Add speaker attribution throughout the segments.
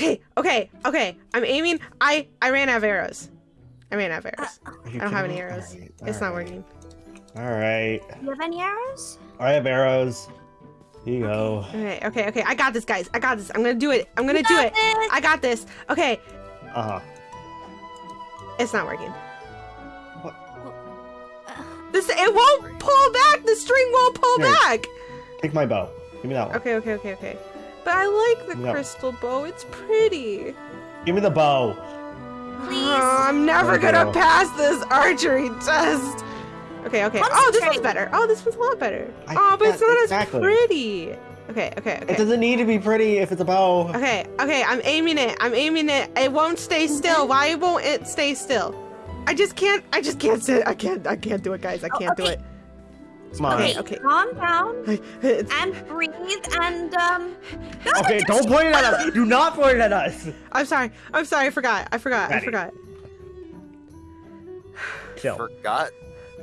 Speaker 1: Okay, okay, okay. I'm aiming. I I ran out of arrows. I ran out of arrows.
Speaker 2: Are
Speaker 1: I don't have any arrows.
Speaker 2: Alright,
Speaker 1: It's not
Speaker 2: alright.
Speaker 1: working.
Speaker 2: All right.
Speaker 3: You have any arrows?
Speaker 2: I have arrows. Here you go.
Speaker 1: Okay, okay, okay. I got this, guys. I got this. I'm gonna do it. I'm gonna do
Speaker 3: got
Speaker 1: it.
Speaker 3: this.
Speaker 1: I got this. Okay,
Speaker 2: Uh huh.
Speaker 1: it's not working.
Speaker 3: Uh,
Speaker 1: This it won't pull back. The string won't pull
Speaker 2: Here.
Speaker 1: back.
Speaker 2: Take my bow. Give me that one.
Speaker 1: Okay, okay, okay, okay. But I like the
Speaker 2: No.
Speaker 1: crystal bow. It's pretty.
Speaker 2: Give me the bow.
Speaker 3: Please.
Speaker 1: Oh, I'm never
Speaker 2: Okay.
Speaker 1: gonna uh, pass this archery test. Okay, okay. Oh, this one's
Speaker 3: Concentrate.
Speaker 1: better. Oh, this one's a lot better.
Speaker 2: I-
Speaker 1: oh, but it's
Speaker 2: yeah,
Speaker 1: not
Speaker 2: exactly.
Speaker 1: as pretty. Okay, okay, okay.
Speaker 2: It
Speaker 1: okay.
Speaker 2: doesn't need to be pretty if it's a bow.
Speaker 1: Okay, okay, I'm aiming it. I'm aiming it. It won't stay still. Why won't it stay still? I just can't. I just can't sit. I can't. I can't do it, guys. I
Speaker 3: Oh,
Speaker 1: can't do
Speaker 3: okay.
Speaker 1: it.
Speaker 2: Come on.
Speaker 1: Okay,
Speaker 3: Okay,
Speaker 1: okay.
Speaker 3: calm down
Speaker 1: it's-
Speaker 3: and breathe and um.
Speaker 2: Okay, don't point it at us. Do not point it at us.
Speaker 1: I'm sorry. I'm sorry. I forgot. I forgot. I forgot.
Speaker 2: Chill.
Speaker 4: Forgot.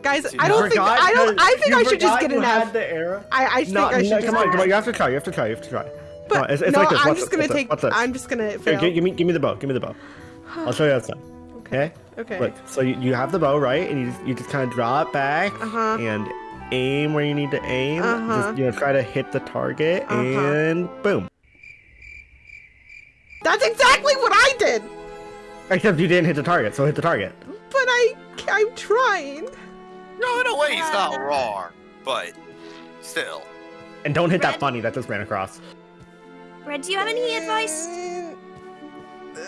Speaker 1: Guys,
Speaker 4: You
Speaker 1: I don't think.
Speaker 2: forgot
Speaker 1: I don't. I think I should just get an F.
Speaker 2: the arrow.
Speaker 1: I, I think
Speaker 2: No,
Speaker 1: I should
Speaker 2: no,
Speaker 1: just.
Speaker 2: come on, come on. You have to try. You have to try. You have to try. You have to try.
Speaker 1: But
Speaker 2: Come on, it's, it's
Speaker 1: no,
Speaker 2: like this.
Speaker 1: I'm
Speaker 2: Watch
Speaker 1: just
Speaker 2: this,
Speaker 1: gonna
Speaker 2: watch
Speaker 1: take.
Speaker 2: this.
Speaker 1: I'm just gonna
Speaker 2: Here,
Speaker 1: fail.
Speaker 2: gi- give me, give me the bow. Give me the bow. I'll show you how it's done. Okay.
Speaker 1: okay.
Speaker 2: Look. So you, you have the bow, right? And you just, you just kind of draw it back
Speaker 1: Uh-huh.
Speaker 2: and aim where you need to aim.
Speaker 1: Uh-huh.
Speaker 2: Just you know, try to hit the target
Speaker 1: Uh-huh.
Speaker 2: and boom.
Speaker 1: That's exactly what I did.
Speaker 2: Except you didn't hit the target, so hit the target.
Speaker 1: But I. I'm trying.
Speaker 4: No, in a way, he's not
Speaker 3: Uh.
Speaker 4: wrong, but still.
Speaker 2: And don't hit that
Speaker 3: Red.
Speaker 2: bunny that just ran across.
Speaker 3: Red, do you have any advice?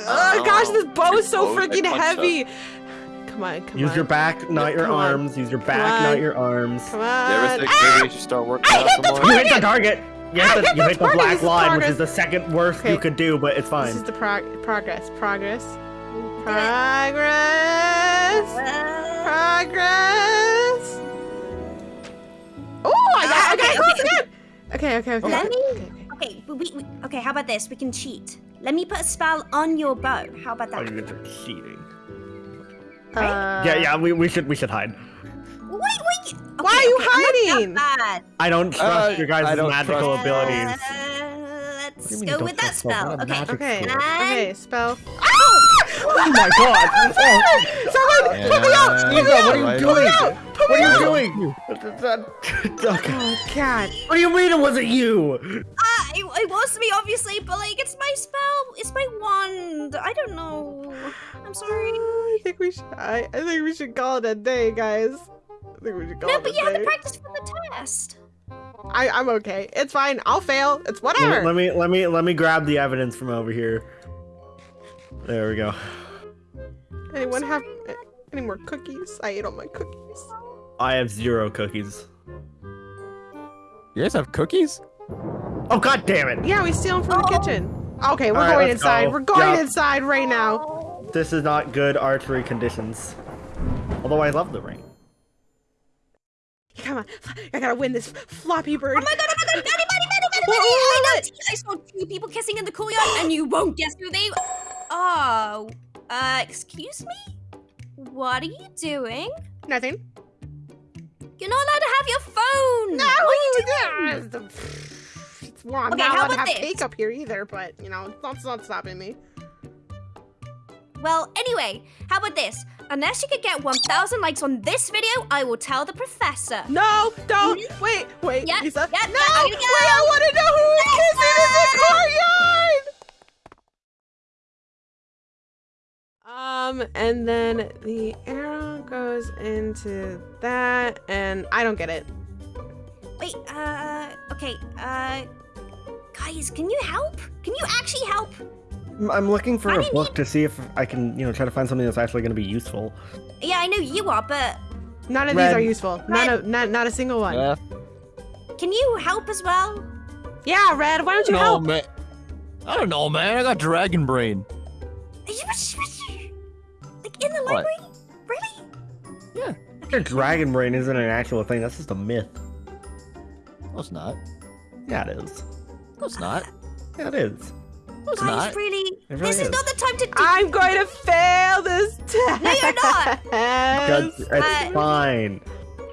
Speaker 1: Oh gosh, this bow is so freaking
Speaker 4: punch
Speaker 1: heavy. Come on, come
Speaker 2: Use
Speaker 1: on.
Speaker 2: your back, not your
Speaker 1: Come on.
Speaker 2: arms. Use your back,
Speaker 1: Come
Speaker 2: not
Speaker 1: on.
Speaker 2: your arms.
Speaker 1: Come
Speaker 4: You
Speaker 1: on.
Speaker 4: ever think
Speaker 1: Ah!
Speaker 4: maybe we should start working
Speaker 1: I
Speaker 4: out
Speaker 1: hit the
Speaker 4: some more?
Speaker 2: You hit the target. You
Speaker 1: I
Speaker 2: hit the,
Speaker 1: hit
Speaker 2: you
Speaker 1: the
Speaker 2: hit the
Speaker 1: target.
Speaker 2: black
Speaker 1: This is
Speaker 2: line, which
Speaker 1: progress.
Speaker 2: is the second worst
Speaker 1: Okay.
Speaker 2: you could do, but it's
Speaker 1: This
Speaker 2: fine.
Speaker 1: is the prog- progress. Progress. Progress. Progress. Oh, I got, I got
Speaker 3: Okay,
Speaker 1: close
Speaker 3: okay.
Speaker 1: again. Okay, okay, okay.
Speaker 3: Let
Speaker 1: okay,
Speaker 3: me-
Speaker 1: okay, okay.
Speaker 3: okay, we, we, we- okay. How about this? We can cheat. Let me put a spell on your bow. How about
Speaker 2: Oh,
Speaker 3: that?
Speaker 2: you guys are cheating.
Speaker 1: Uh,
Speaker 2: yeah, yeah, we, we should we should hide.
Speaker 3: Wait, wait.
Speaker 1: Why are you
Speaker 3: okay,
Speaker 1: hiding?
Speaker 2: I don't trust
Speaker 4: Uh,
Speaker 2: your guys' magical
Speaker 4: trust-
Speaker 2: abilities.
Speaker 3: Uh, let's
Speaker 2: you mean you
Speaker 3: go with that
Speaker 2: trust spells?
Speaker 3: spell. Okay.
Speaker 1: Okay.
Speaker 2: spell.
Speaker 1: Okay. Spell.
Speaker 2: Oh my god! Oh,
Speaker 1: Someone, put me out! Put me out!
Speaker 2: what are you doing? What are you doing? okay.
Speaker 1: Oh God.
Speaker 2: What do you mean it wasn't you?
Speaker 3: Uh, it, it was me, obviously, but like, it's my spell. It's my wand. I don't know. I'm sorry.
Speaker 1: I think we should. I, I think we should call it a day, guys. I think we should call
Speaker 3: No,
Speaker 1: it
Speaker 3: but
Speaker 1: a
Speaker 3: you have to practice for the test.
Speaker 1: I, I'm okay. It's fine. I'll fail. It's
Speaker 2: Let
Speaker 1: whatever.
Speaker 2: me, let me let me let me grab the evidence from over here. There we go.
Speaker 1: Anyone have uh, any more cookies? I ate all my cookies.
Speaker 2: I have zero cookies.
Speaker 4: You guys have cookies?
Speaker 2: Oh god damn it!
Speaker 1: Yeah, we steal them from the
Speaker 3: Oh.
Speaker 1: kitchen. Okay, we're
Speaker 2: All right,
Speaker 1: going
Speaker 2: let's
Speaker 1: inside.
Speaker 2: go.
Speaker 1: We're going
Speaker 2: Yeah.
Speaker 1: inside right now.
Speaker 2: This is not good archery conditions. Although I love the ring.
Speaker 1: Come on, I gotta win this floppy bird.
Speaker 3: Oh my god, oh my god, Maddie, Maddie, Maddie, Maddie,
Speaker 1: What-
Speaker 3: Maddie,
Speaker 1: what-
Speaker 3: I,
Speaker 1: what?
Speaker 3: know, I saw two people kissing in the courtyard and you won't guess who they Oh, uh, excuse me? What are you doing?
Speaker 1: Nothing.
Speaker 3: You're not allowed to have your phone!
Speaker 1: No,
Speaker 3: What are you doing?
Speaker 1: Doing? It's, well, I'm
Speaker 3: Okay,
Speaker 1: not
Speaker 3: how
Speaker 1: allowed to
Speaker 3: about
Speaker 1: have
Speaker 3: this?
Speaker 1: cake up here either, but you know, that's not stopping me.
Speaker 3: Well, anyway, how about this? Unless you could get 1,000 likes on this video, I will tell the professor.
Speaker 1: No, don't. Wait, wait,
Speaker 3: Yep,
Speaker 1: Lisa.
Speaker 3: yep,
Speaker 1: no,
Speaker 3: there
Speaker 1: wait. I want to know who is kissing in the courtyard. Um, and then the arrow goes into that, and I don't get it.
Speaker 3: Wait, uh, okay, uh, guys, can you help? Can you actually help?
Speaker 2: I'm- I'm looking for
Speaker 3: I
Speaker 2: a
Speaker 3: didn't
Speaker 2: book to see if I can, you know, try to find something that's actually going to be useful.
Speaker 3: Yeah, I know you are, but
Speaker 1: None of
Speaker 2: Red.
Speaker 1: these are useful. None
Speaker 3: Red.
Speaker 1: of not not a single one. Yeah,
Speaker 3: can you help as well?
Speaker 1: Yeah, Red. Why don't you
Speaker 5: no,
Speaker 1: help?
Speaker 5: man. I don't know, man. I got dragon brain.
Speaker 3: Are you like in the
Speaker 5: What?
Speaker 3: library? Really?
Speaker 2: Your dragon brain isn't an actual thing. That's just a myth.
Speaker 5: No, it's not.
Speaker 2: Yeah, it is.
Speaker 5: No, it's not.
Speaker 2: Yeah, it is.
Speaker 5: No, it's
Speaker 3: Guys,
Speaker 5: not.
Speaker 3: really?
Speaker 2: It really
Speaker 3: this is
Speaker 2: is.
Speaker 3: not the time to do.
Speaker 1: I'm going to fail this test.
Speaker 3: No, you're not.
Speaker 2: That's, it's
Speaker 3: Uh,
Speaker 2: fine.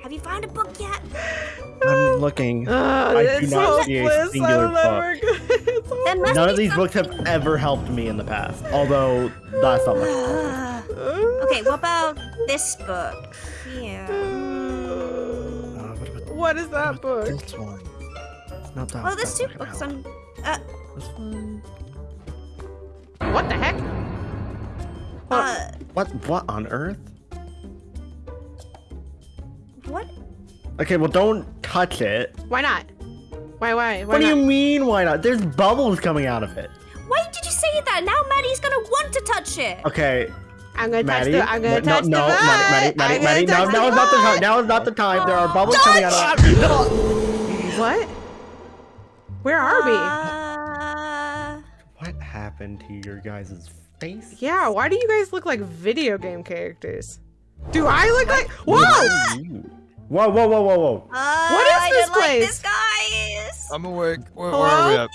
Speaker 3: Have you found a book yet?
Speaker 2: I'm looking.
Speaker 1: Uh,
Speaker 2: I do
Speaker 1: it's
Speaker 2: not
Speaker 1: hopeless.
Speaker 2: see a singular
Speaker 1: I'm. It's
Speaker 2: None of these
Speaker 3: some-
Speaker 2: books have ever helped me in the past. Although that's not much.
Speaker 3: okay, what about this book? Here.
Speaker 2: Uh, what about
Speaker 1: What is that book?
Speaker 2: this one? It's not that.
Speaker 3: Well, there's two
Speaker 2: that
Speaker 3: books
Speaker 2: book.
Speaker 3: on. Uh,
Speaker 2: This one.
Speaker 1: What the heck?
Speaker 3: uh,
Speaker 2: What? What on earth?
Speaker 3: what?
Speaker 2: Okay, well, don't touch it.
Speaker 1: Why not? Why? Why? Why
Speaker 2: What do
Speaker 1: not?
Speaker 2: you mean? Why not? There's bubbles coming out of it.
Speaker 3: Why did you say that? Now Maddie's gonna want to touch it.
Speaker 2: Okay,
Speaker 1: I'm gonna touch
Speaker 2: Maddie.
Speaker 1: the. I'm gonna
Speaker 2: no,
Speaker 1: touch
Speaker 2: no,
Speaker 1: the.
Speaker 2: no, Maddie,
Speaker 1: butt.
Speaker 2: Maddie,
Speaker 1: I'm
Speaker 2: Maddie,
Speaker 1: gonna
Speaker 2: Maddie. No, now is not the time. Now is not the time. There are bubbles coming out of it.
Speaker 1: What? Where are we?
Speaker 3: Uh,
Speaker 2: What happened to your guys' face?
Speaker 1: Yeah. Why do you guys look like video game characters? Do I look like? Whoa!
Speaker 2: Whoa, whoa, whoa, whoa, whoa.
Speaker 3: uh,
Speaker 1: What is
Speaker 3: I
Speaker 1: this
Speaker 3: don't like
Speaker 1: place?
Speaker 3: this, guys.
Speaker 4: I'm awake. Where, where
Speaker 1: Hello?
Speaker 4: are we at?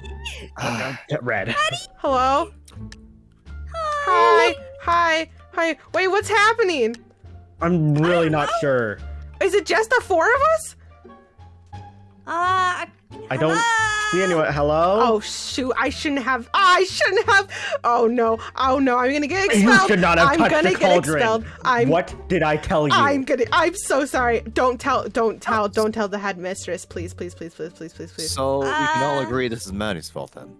Speaker 2: Uh, Get red.
Speaker 1: Hello. Hi. Hi. Hi. Wait. What's happening?
Speaker 2: I'm really not sure.
Speaker 1: Is it just the four of us?
Speaker 3: Uh,
Speaker 2: I don't see anyone. Hello?
Speaker 1: Oh shoot! I shouldn't have. I shouldn't have. Oh no! Oh no! I'm gonna get expelled.
Speaker 2: You
Speaker 1: expelled.
Speaker 2: should not have
Speaker 1: I'm
Speaker 2: touched
Speaker 1: gonna
Speaker 2: the
Speaker 1: get
Speaker 2: cauldron.
Speaker 1: expelled. I'm.
Speaker 2: What did I tell you?
Speaker 1: I'm gonna. I'm so sorry. Don't tell. Don't tell. Don't tell the headmistress, please, please, please, please, please, please, please.
Speaker 4: So we can all
Speaker 3: Uh,
Speaker 4: agree this is Maddie's fault then.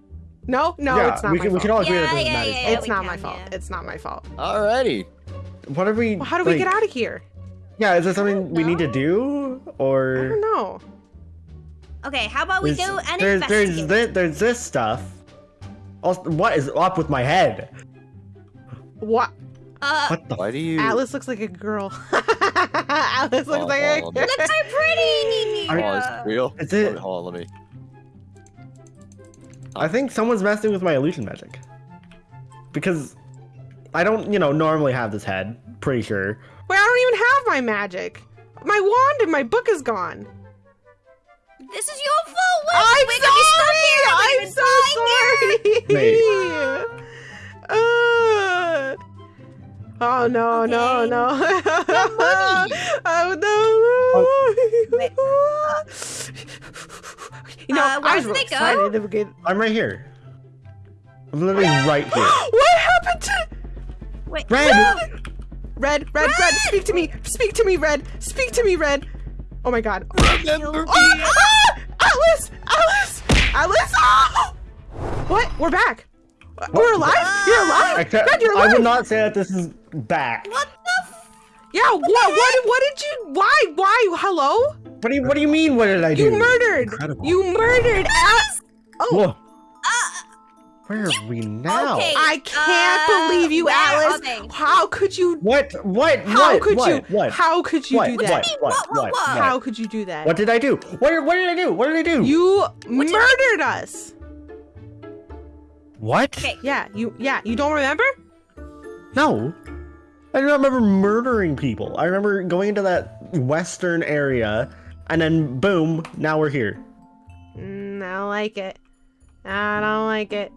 Speaker 1: No, no,
Speaker 2: yeah,
Speaker 1: it's not
Speaker 2: we
Speaker 1: my
Speaker 2: can, we can all agree
Speaker 3: Yeah,
Speaker 2: that this is Maddie's
Speaker 3: yeah.
Speaker 2: fault.
Speaker 1: it's not
Speaker 3: can,
Speaker 1: my fault.
Speaker 3: yeah.
Speaker 1: It's not my fault.
Speaker 4: Alrighty.
Speaker 2: What are we?
Speaker 1: Well, how do we
Speaker 2: like-
Speaker 1: get out of here?
Speaker 2: Yeah, is there something we need to do, or?
Speaker 1: I
Speaker 2: or
Speaker 1: don't know.
Speaker 3: Okay, how about we
Speaker 2: There's-
Speaker 3: go and
Speaker 2: there's there's this, there's this stuff. Also, what is up with my head?
Speaker 1: What?
Speaker 3: uh,
Speaker 2: What the?
Speaker 4: Why do you?
Speaker 1: Alice looks like a girl. Alice looks
Speaker 4: Oh,
Speaker 1: like a.
Speaker 4: oh,
Speaker 3: look so pretty.
Speaker 2: Are-
Speaker 4: Oh, is it real?
Speaker 2: Is it-
Speaker 4: Hold on, let me.
Speaker 2: I think someone's messing with my illusion magic. Because I don't, you know, normally have this head. Pretty sure.
Speaker 1: Wait, I don't even have my magic. My wand and my book is gone.
Speaker 3: This is your fault. We're,
Speaker 1: I'm
Speaker 3: we're gonna be stuck here.
Speaker 1: sorry. I'm so sorry.
Speaker 3: here.
Speaker 1: Uh, oh no no
Speaker 3: Okay.
Speaker 1: no!
Speaker 3: money.
Speaker 1: oh no!
Speaker 3: Wait,
Speaker 1: you know,
Speaker 3: uh, where
Speaker 1: I was
Speaker 3: did
Speaker 1: really
Speaker 3: they go?
Speaker 1: excited to get.
Speaker 2: I'm right here. I'm literally right here.
Speaker 1: what happened to
Speaker 3: Wait,
Speaker 2: Red!
Speaker 1: Red? Red, Red, speak to me! Speak to me, Red! Speak to me, Red! Oh my God!
Speaker 4: Remember
Speaker 1: Oh, ah! Alice! Alice! Alice! Oh! What? We're back. We're alive? You're alive?
Speaker 2: I, can't-
Speaker 1: Red, you're
Speaker 2: I would not say that this is back.
Speaker 3: What the? F-
Speaker 1: Yeah, what, what, what did you, why, why, hello?
Speaker 2: What do you What do you mean? What did I do?
Speaker 1: You murdered,
Speaker 2: Incredible.
Speaker 1: you murdered Alice. Oh,
Speaker 2: Whoa. Where are we now?
Speaker 3: Okay.
Speaker 1: I can't
Speaker 3: Uh,
Speaker 1: believe you,
Speaker 3: where
Speaker 1: Alice.
Speaker 3: they?
Speaker 1: How could you,
Speaker 2: What? What?
Speaker 1: how
Speaker 2: what?
Speaker 1: could
Speaker 2: what?
Speaker 1: you,
Speaker 2: What?
Speaker 1: how could you
Speaker 2: what?
Speaker 1: do
Speaker 2: What?
Speaker 1: that?
Speaker 2: What? What?
Speaker 3: What, what,
Speaker 2: What?
Speaker 3: what?
Speaker 1: How could you do that?
Speaker 2: What did I do? What? What did I do? What did I do?
Speaker 1: You
Speaker 3: did I-
Speaker 1: murdered us.
Speaker 2: What?
Speaker 3: Okay.
Speaker 1: Yeah, you, yeah, you don't remember?
Speaker 2: No. I do not remember murdering people. I remember going into that western area, and then boom, now we're here.
Speaker 1: Mm, I don't like it. I don't like it.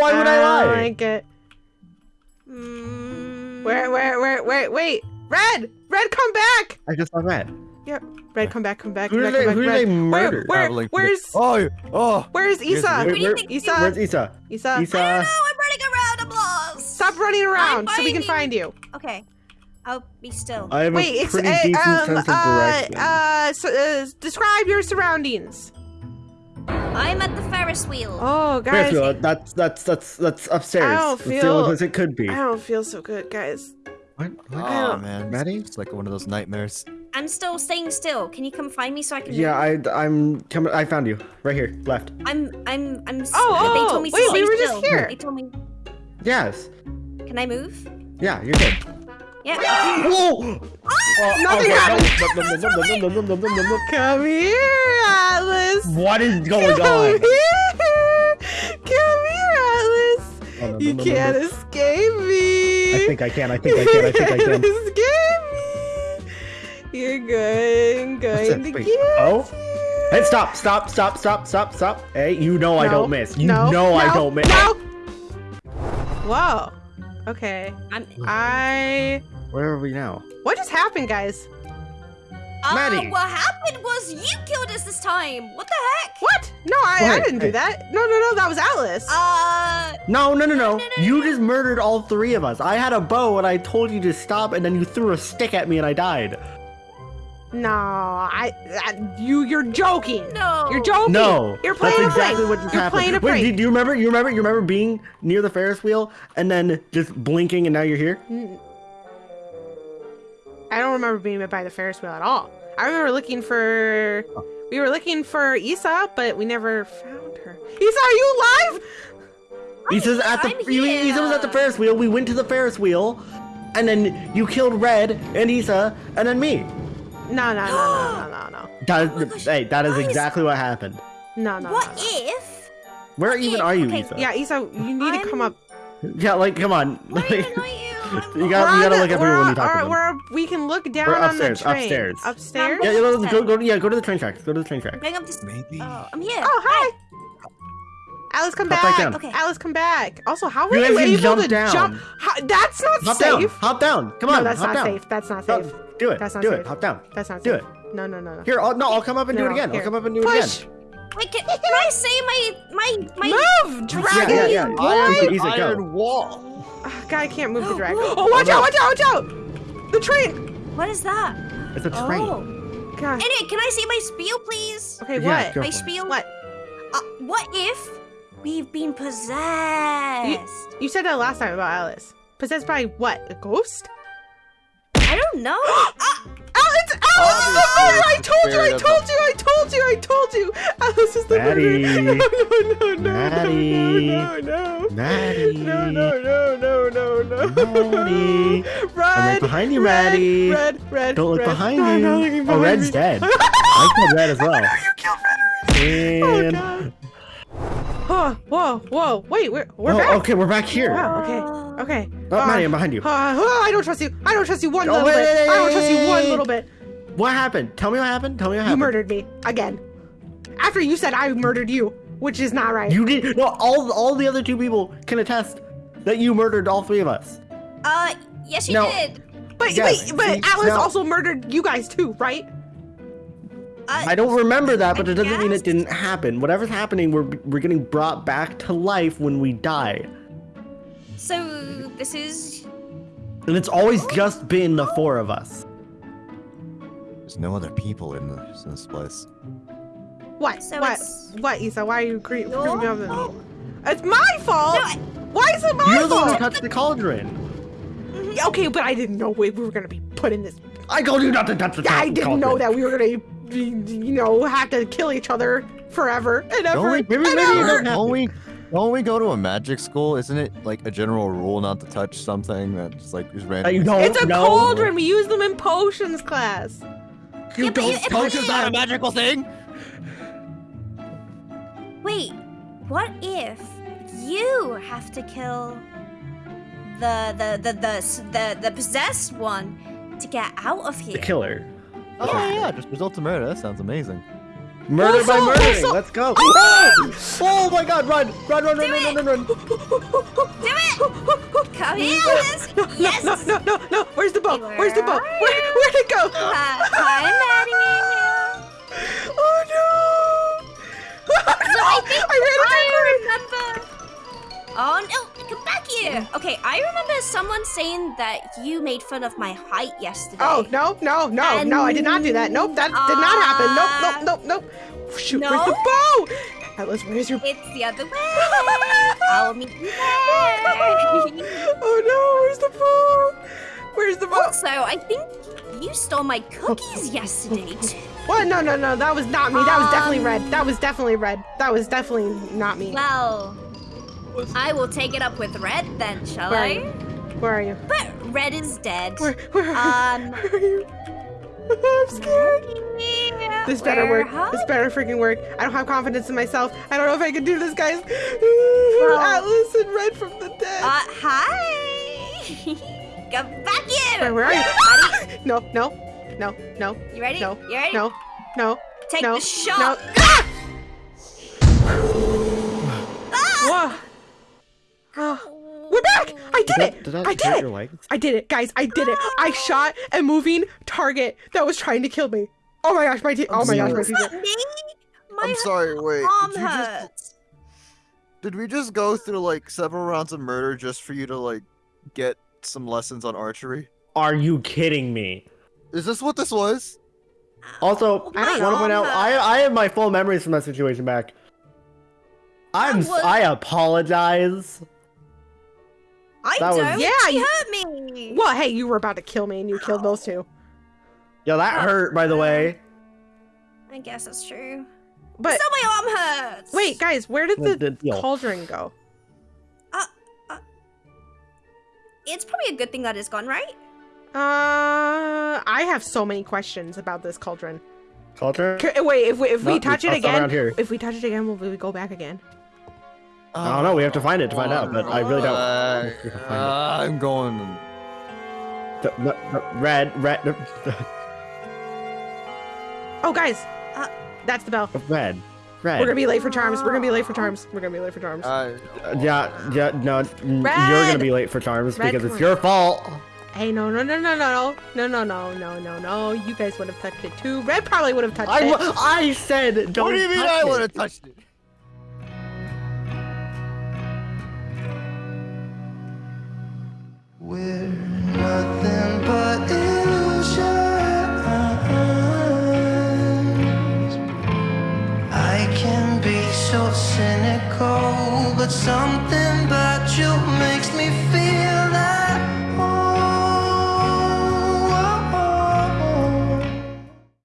Speaker 2: Why would I
Speaker 1: don't
Speaker 2: lie?
Speaker 1: like it.
Speaker 3: Mm,
Speaker 1: Where, where, where, wait, wait. Red! Red, come back!
Speaker 2: I just saw that.
Speaker 1: Red, come back, come back,
Speaker 2: Who
Speaker 1: come
Speaker 2: did
Speaker 1: back,
Speaker 2: they-
Speaker 1: come
Speaker 2: who
Speaker 1: back.
Speaker 2: did they
Speaker 1: Red.
Speaker 2: murder?
Speaker 1: Where, where, where's,
Speaker 4: Oh, oh.
Speaker 1: where's
Speaker 2: Where's-
Speaker 1: Isa?
Speaker 3: What do you
Speaker 2: where-
Speaker 3: think?
Speaker 1: Isa?
Speaker 2: Where's Isa?
Speaker 1: Isa,
Speaker 3: I don't
Speaker 2: Isa?
Speaker 3: know. I'm running around. I'm lost.
Speaker 1: stop running around so we can find you.
Speaker 3: Okay. I'll be still.
Speaker 2: I have
Speaker 1: Wait,
Speaker 2: a
Speaker 1: it's,
Speaker 2: pretty
Speaker 1: uh,
Speaker 2: decent
Speaker 1: um,
Speaker 2: sense of
Speaker 1: uh,
Speaker 2: direction.
Speaker 1: uh, so, uh, describe your surroundings.
Speaker 3: I'm at the Ferris wheel.
Speaker 1: Oh, guys,
Speaker 2: Ferris wheel, that's that's that's that's upstairs.
Speaker 1: I don't
Speaker 2: That's the
Speaker 1: feel-
Speaker 2: only place it could be.
Speaker 1: I don't feel so good, guys.
Speaker 2: What? What?
Speaker 4: Oh man,
Speaker 2: Maddie?
Speaker 4: it's like one of those nightmares.
Speaker 3: I'm still staying still. Can you come find me so I can?
Speaker 2: Yeah,
Speaker 3: move?
Speaker 2: I I'm coming. I found you right here, left.
Speaker 3: I'm. I'm. I'm. s-
Speaker 1: Oh,
Speaker 3: they
Speaker 1: oh,
Speaker 3: told me
Speaker 1: wait,
Speaker 3: stay
Speaker 1: we were just
Speaker 3: still.
Speaker 1: here.
Speaker 3: They told me.
Speaker 2: Yes.
Speaker 3: Can I move?
Speaker 2: Yeah, you're good.
Speaker 3: Yeah.
Speaker 2: Whoa! Oh!
Speaker 1: Nothing happened. Come here, Atlas.
Speaker 2: What is going on?
Speaker 1: Come
Speaker 2: on?
Speaker 1: here. Come here, Atlas. You can't escape me.
Speaker 2: I think I can. I think I can. I think I can.
Speaker 1: escape me. You're going, going to get
Speaker 2: oh?
Speaker 1: you.
Speaker 2: Hey, stop! Stop! Stop! Stop! Stop! Stop! Hey, you know I don't miss. You
Speaker 1: no,
Speaker 2: know I don't miss.
Speaker 1: No. Whoa. Okay.
Speaker 3: I'm.
Speaker 1: I.
Speaker 2: Where are we now?
Speaker 1: What just happened, guys?
Speaker 3: Uh,
Speaker 2: Maddie.
Speaker 3: what happened was you killed us this time. What the heck?
Speaker 1: What? No, I, I didn't do that. No, no, no, that was Alice.
Speaker 3: Uh,
Speaker 2: No, no, no, no.
Speaker 3: no, no, no
Speaker 2: You
Speaker 3: no.
Speaker 2: just murdered all three of us. I had a bow and I told you to stop, and then you threw a stick at me and I died.
Speaker 1: no, I, I, you, you're joking.
Speaker 3: no.
Speaker 1: You're joking.
Speaker 2: No,
Speaker 1: you're playing
Speaker 2: that's
Speaker 1: a prank.
Speaker 2: what just
Speaker 1: You're
Speaker 2: happened.
Speaker 1: playing a
Speaker 2: Wait,
Speaker 1: prank.
Speaker 2: do, do you remember? You remember? You remember being near the Ferris wheel and then just blinking, and now you're here.
Speaker 1: I don't remember being by the Ferris wheel at all. I remember looking for. We were looking for Isa, but we never found her. Isa, are you alive?
Speaker 2: Isa's at the.
Speaker 3: I'm
Speaker 2: You, Isa was at the. Ferris wheel. We went to the Ferris wheel, and then you killed Red and Isa, and then me.
Speaker 1: No, no, no, no, no, no,
Speaker 2: That,
Speaker 3: Oh gosh,
Speaker 2: hey, that is
Speaker 3: guys.
Speaker 2: exactly what happened.
Speaker 1: no, no, no.
Speaker 3: What
Speaker 1: no.
Speaker 3: if?
Speaker 2: Where even are you,
Speaker 3: Okay,
Speaker 2: Isa?
Speaker 1: Yeah, Isa, you need to come up.
Speaker 2: Yeah, like, come on.
Speaker 3: What
Speaker 2: Like,
Speaker 3: even are you? I'm-
Speaker 2: you got, you gotta look
Speaker 1: the-
Speaker 2: at everyone when
Speaker 1: on-
Speaker 2: you talk to them.
Speaker 1: we're- we can look down
Speaker 2: We're
Speaker 1: on
Speaker 2: upstairs,
Speaker 1: the train.
Speaker 2: upstairs.
Speaker 1: Upstairs?
Speaker 2: Yeah, yeah, go, go, go, yeah, go to the train tracks. Go to the train tracks.
Speaker 3: Going up this.
Speaker 5: Maybe.
Speaker 3: Oh, I'm here.
Speaker 1: Oh, hi. Alice, come
Speaker 2: Hop back
Speaker 1: back.
Speaker 2: down.
Speaker 3: Okay.
Speaker 1: Alice, come back. Also, how were
Speaker 2: You
Speaker 1: you, able
Speaker 2: jump
Speaker 1: to
Speaker 2: down.
Speaker 1: jump? How, that's not
Speaker 2: Hop down. Hop down. Come on.
Speaker 1: no, that's
Speaker 2: hop
Speaker 1: not
Speaker 2: down.
Speaker 1: safe. That's not
Speaker 2: oh,
Speaker 1: safe.
Speaker 2: do it.
Speaker 1: That's not
Speaker 2: do
Speaker 1: safe.
Speaker 2: it. Hop down.
Speaker 1: That's not safe.
Speaker 2: Do it.
Speaker 1: No, no, no, no.
Speaker 2: Here, I'll, no, I'll come up and do it again.
Speaker 1: here.
Speaker 2: I'll come up and do it
Speaker 1: Push.
Speaker 2: again.
Speaker 3: Wait, can, can I say my my my?
Speaker 1: Move,
Speaker 2: Yeah,
Speaker 1: dragon.
Speaker 2: yeah, yeah.
Speaker 1: Boy.
Speaker 2: Isa, Isa, go.
Speaker 5: Iron wall.
Speaker 1: Ah, God, I can't move the dragon. Oh, watch
Speaker 2: Oh, no.
Speaker 1: out! Watch out! Watch out! The train.
Speaker 3: What is that?
Speaker 2: It's a train.
Speaker 3: Oh.
Speaker 1: God.
Speaker 3: Anyway, can I say my spiel, please?
Speaker 1: Okay,
Speaker 2: Yeah,
Speaker 1: what?
Speaker 3: My
Speaker 2: for it.
Speaker 3: spiel.
Speaker 1: What?
Speaker 3: Uh, what if we've been possessed?
Speaker 1: You said that last time about Alice. Possessed by what? A ghost?
Speaker 3: I don't know. Ah,
Speaker 1: I told you! I
Speaker 5: spirit of
Speaker 1: told you! I told you! I told you! Alice is the
Speaker 2: Maddie.
Speaker 1: murderer! No, no, no, no,
Speaker 2: Maddie.
Speaker 1: no, no, no, no.
Speaker 2: Maddie.
Speaker 1: No, no, no, no, no, no.
Speaker 2: Maddie.
Speaker 1: Red,
Speaker 2: right behind you,
Speaker 1: red,
Speaker 2: Maddie.
Speaker 1: Red, red,
Speaker 2: Don't look
Speaker 1: red.
Speaker 2: behind
Speaker 1: No, I'm
Speaker 2: you.
Speaker 1: not looking
Speaker 2: oh,
Speaker 1: behind
Speaker 2: Red's
Speaker 1: me.
Speaker 2: dead. I killed Red as well.
Speaker 1: You killed Red.
Speaker 2: And...
Speaker 1: Oh, God. Oh, whoa, whoa. Wait, we're, we're
Speaker 2: oh,
Speaker 1: back.
Speaker 2: okay, we're back here.
Speaker 1: Wow, okay, okay.
Speaker 2: Oh,
Speaker 1: Uh,
Speaker 2: Maddie, I'm behind you.
Speaker 1: uh, oh, I don't trust you. I don't trust you one
Speaker 2: Oh,
Speaker 1: little
Speaker 2: wait,
Speaker 1: bit.
Speaker 2: wait,
Speaker 1: I don't trust you one little bit.
Speaker 2: What happened? Tell me what happened. Tell me what happened.
Speaker 1: You murdered me again. After you said I murdered you, which is not right.
Speaker 2: You did. No, all all the other two people can attest that you murdered all three of us.
Speaker 3: Uh, yes, you
Speaker 2: No.
Speaker 3: did.
Speaker 1: but
Speaker 2: Yes,
Speaker 1: wait, but
Speaker 2: see,
Speaker 1: Alice
Speaker 2: now-
Speaker 1: also murdered you guys too, right?
Speaker 3: Uh,
Speaker 2: I don't remember that, but
Speaker 3: I
Speaker 2: it doesn't mean it didn't happen. Whatever's happening, we're we're getting brought back to life when we die,
Speaker 3: so this is.
Speaker 2: and it's always just been the four of us.
Speaker 5: There's no other people in this, in this place.
Speaker 1: What?
Speaker 3: So
Speaker 1: what?
Speaker 3: it's
Speaker 1: What, Isa? Why are you cre-
Speaker 3: your
Speaker 1: creeping me up?
Speaker 3: fault.
Speaker 1: It's my fault.
Speaker 3: No, I-
Speaker 1: Why is it my fault?
Speaker 2: You're the one who touched the cauldron.
Speaker 1: Yeah, Okay, but I didn't know we we were gonna be put in this.
Speaker 2: I told you not to touch the
Speaker 1: I didn't know that we were gonna, be, you know, have to kill each other forever and ever.
Speaker 5: Don't we,
Speaker 1: and
Speaker 2: maybe- maybe you
Speaker 1: ever.
Speaker 2: don't
Speaker 5: don't we, don't we go to a magic school? Isn't it like a general rule not to touch something that's like is random?
Speaker 2: you don't
Speaker 1: It's a
Speaker 2: know.
Speaker 1: cauldron. We use them in potions class.
Speaker 2: You
Speaker 3: Yeah,
Speaker 2: don't
Speaker 3: it- it-
Speaker 2: touch
Speaker 3: it-
Speaker 2: it.
Speaker 5: not a magical thing.
Speaker 3: Wait, what if you have to kill the the the the the, the possessed one to get out of here?
Speaker 2: The killer.
Speaker 5: Oh
Speaker 3: Yeah.
Speaker 5: yeah, just result to murder. That sounds amazing.
Speaker 2: Murder by
Speaker 1: Also-
Speaker 2: murdering.
Speaker 1: also-
Speaker 2: Let's go. Oh! oh my God! Run! Run! Run! Run!
Speaker 3: Do
Speaker 2: Run! Run! Run! Run!
Speaker 3: Do it! Come here, Alice! Yes!
Speaker 1: No, no, no, no. Where's the boat?
Speaker 3: Hey,
Speaker 1: Where's the
Speaker 3: where
Speaker 1: boat? Where, where'd it go?
Speaker 3: Uh, hi, Maddie.
Speaker 1: Oh, oh no!
Speaker 3: So I think
Speaker 1: I ran
Speaker 3: I remember. Oh no! Come back here. Okay, I remember someone saying that you made fun of my height yesterday.
Speaker 1: Oh no, no, no, no! I did not do that. Nope, that did not happen. Nope, nope, uh, nope, nope. Shoot, where's the
Speaker 3: No?
Speaker 1: bow? Atlas, where's your?
Speaker 3: It's the other way. I'll meet you there.
Speaker 1: Oh,
Speaker 3: also, I think you stole my cookies yesterday too.
Speaker 1: What? No, no, no. That was not me. That was definitely
Speaker 3: Um,
Speaker 1: red. That was definitely red. That was definitely not me.
Speaker 3: Well, I will take it up with Red then, shall
Speaker 1: Where
Speaker 3: I?
Speaker 1: Where are you?
Speaker 3: But Red is dead.
Speaker 1: Where? Where are you?
Speaker 3: Um,
Speaker 1: Where are you? I'm scared. This better
Speaker 3: Where
Speaker 1: work. This better freaking work. I don't have confidence in myself. I don't know if I can do this, guys.
Speaker 3: Well-
Speaker 1: Atlas and Red from the dead.
Speaker 3: Uh, hi. Come back here.
Speaker 1: where, where are you?
Speaker 3: Buddy,
Speaker 1: No, no, no, no,
Speaker 3: you ready?
Speaker 1: no,
Speaker 3: You ready?
Speaker 1: no, no,
Speaker 3: Take
Speaker 1: no,
Speaker 3: the shot.
Speaker 1: no. Ah! Whoa. Oh, we're back! I did
Speaker 2: that-
Speaker 1: it!
Speaker 2: did that
Speaker 1: I did it!
Speaker 2: your legs?
Speaker 1: I did it, guys! I did it! I shot a moving target that was trying to kill me. Oh my gosh, my te- Oh my gosh, my
Speaker 3: Is me? My
Speaker 5: I'm sorry. Wait. Did, you just, did we just go through like several rounds of murder just for you to like get some lessons on archery?
Speaker 2: Are you kidding me?
Speaker 5: Is this what this was?
Speaker 2: Also, oh
Speaker 1: I don't
Speaker 2: want to point out, I I have my full memories from that situation back. I'm.
Speaker 3: Was-
Speaker 2: I apologize.
Speaker 3: I
Speaker 2: that
Speaker 3: don't.
Speaker 1: Yeah,
Speaker 3: she
Speaker 1: you-
Speaker 3: hurt me.
Speaker 1: Well, hey, you were about to kill me and you killed those two.
Speaker 2: Yo, that hurt, by the way.
Speaker 3: I guess that's true.
Speaker 1: But
Speaker 3: Still, my arm hurts.
Speaker 1: wait, guys, where did
Speaker 2: The-
Speaker 1: the,
Speaker 2: the
Speaker 1: cauldron go?
Speaker 3: It's probably a good thing that it's gone, right?
Speaker 1: Uh, I have so many questions about this cauldron.
Speaker 2: Culture.
Speaker 1: C- Wait, if we if we touch it again,
Speaker 2: here.
Speaker 1: if we touch it again, will we go back again?
Speaker 2: I don't know. We have to find it to find out, but I really don't.
Speaker 5: Uh,
Speaker 2: We can find it.
Speaker 5: uh, I'm going.
Speaker 2: The- the- the red, red, the-
Speaker 1: Oh, guys,
Speaker 3: Uh,
Speaker 1: that's the bell.
Speaker 2: red, red.
Speaker 1: We're gonna be late for charms. We're gonna be late for charms. We're gonna be late for charms.
Speaker 5: Uh,
Speaker 2: Yeah, yeah, no, n- you're gonna be late for charms
Speaker 1: Red,
Speaker 2: because it's your fault.
Speaker 1: hey, no, no, no, no, no, no, no, no, no, no, no. You guys would have touched it too. Red probably would have touched
Speaker 2: I,
Speaker 1: it.
Speaker 2: I said don't.
Speaker 5: what do you mean I would have touched it?
Speaker 6: We're nothing but something